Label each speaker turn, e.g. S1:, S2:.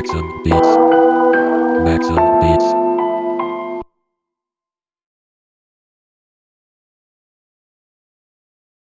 S1: Maxim Beats. Maxim Beats.